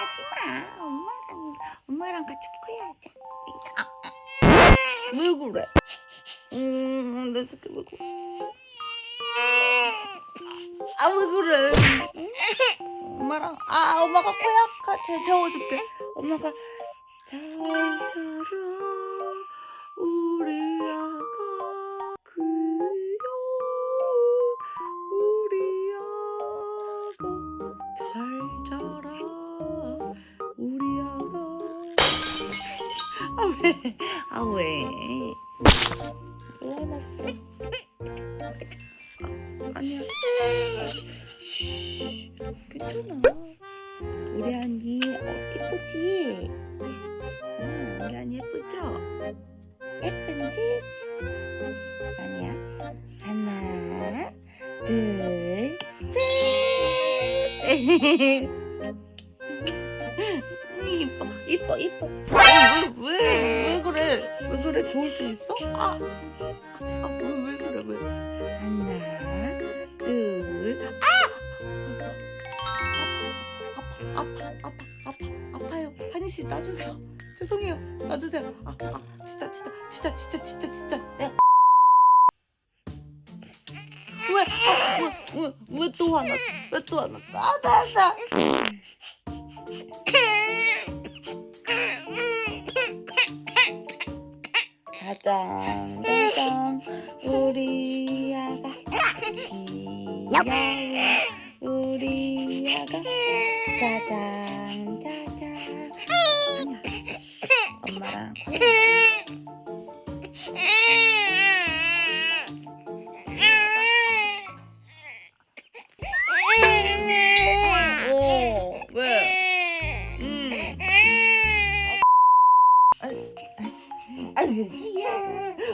하지마 엄마랑 엄마랑 같이 코야자 왜 그래? 음, 내 새끼 왜 그래? 아 왜 그래? 엄마랑 아 엄마가 코약 같이 세워줄게. 엄마가 잘 자라 우리 아가 귀여운 우리 아가 잘 자라 우리 아가 아 왜? 아 왜? 왜 화났어? 아, 아니야. 쉬, 괜찮아. 우리 언니 어, 예쁘지? 응, 우리 언니 예쁘죠? 예쁜지? 아니야. 하나, 둘, 셋. 이뻐, 이뻐, 이뻐. 왜, 왜, 왜 그래? 왜 그래? 좋을 수 있어? 아, 아, 왜, 왜 그래? 왜? 하나, 둘, 아! 아파, 아파, 아파, 아파, 아파요. 한희 씨 놔주세요. 죄송해요. 놔주세요. 아, 아, 진짜, 진짜, 진짜, 진짜, 진짜, 진짜. 네. 왜, 아, 왜, 왜, 왜 또 화났? 왜또 화났? 아, 나, 나. 짜잔, 짜잔, 우리 아가 귀여워, 우리 아가 짜잔, 짜잔. 엄마랑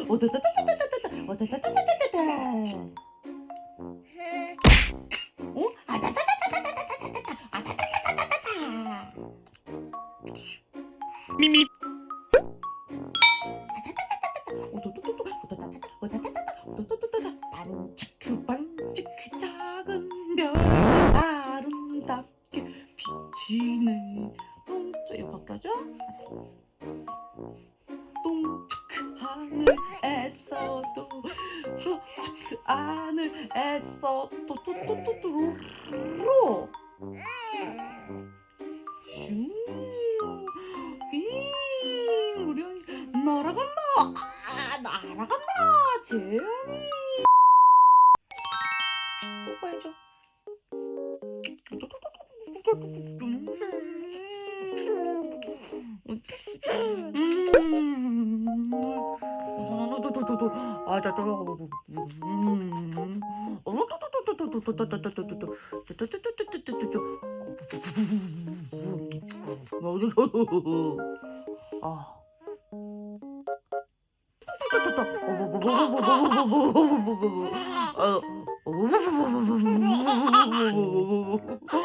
이야. 오다다다다다다다, 오다다다다다다. 어? 아다다다다다다다다, 아다다다다다다. 미미 오도도도도, 오다다다다, 오다다다다, 오도도도도다. 그 반짝 그 작은 별 아름답게 비치네. 똥쪽 이거 바꿔줘? 알았어. 똥쪽 하늘에서도 소쪽 하늘에서 또또또또또로 슝 이, 우리 언니 날아간다 아, 날아간다 재현이 뽀뽀해줘 아자 또 음. 아. 어.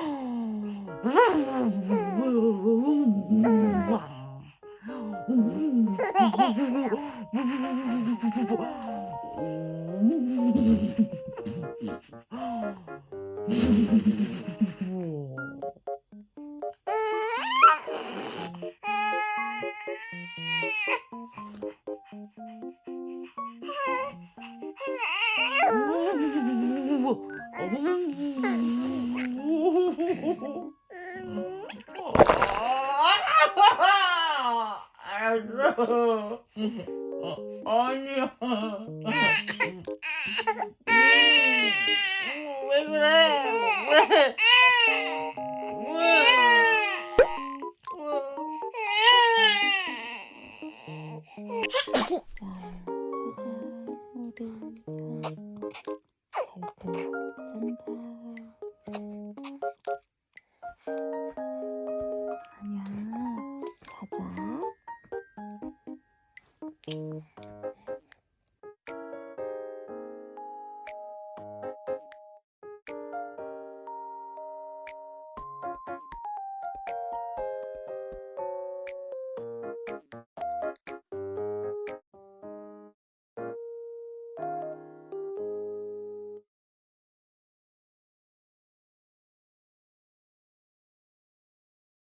아이고. 니야. 왜 그래? 왜? 왜? Mm-hmm.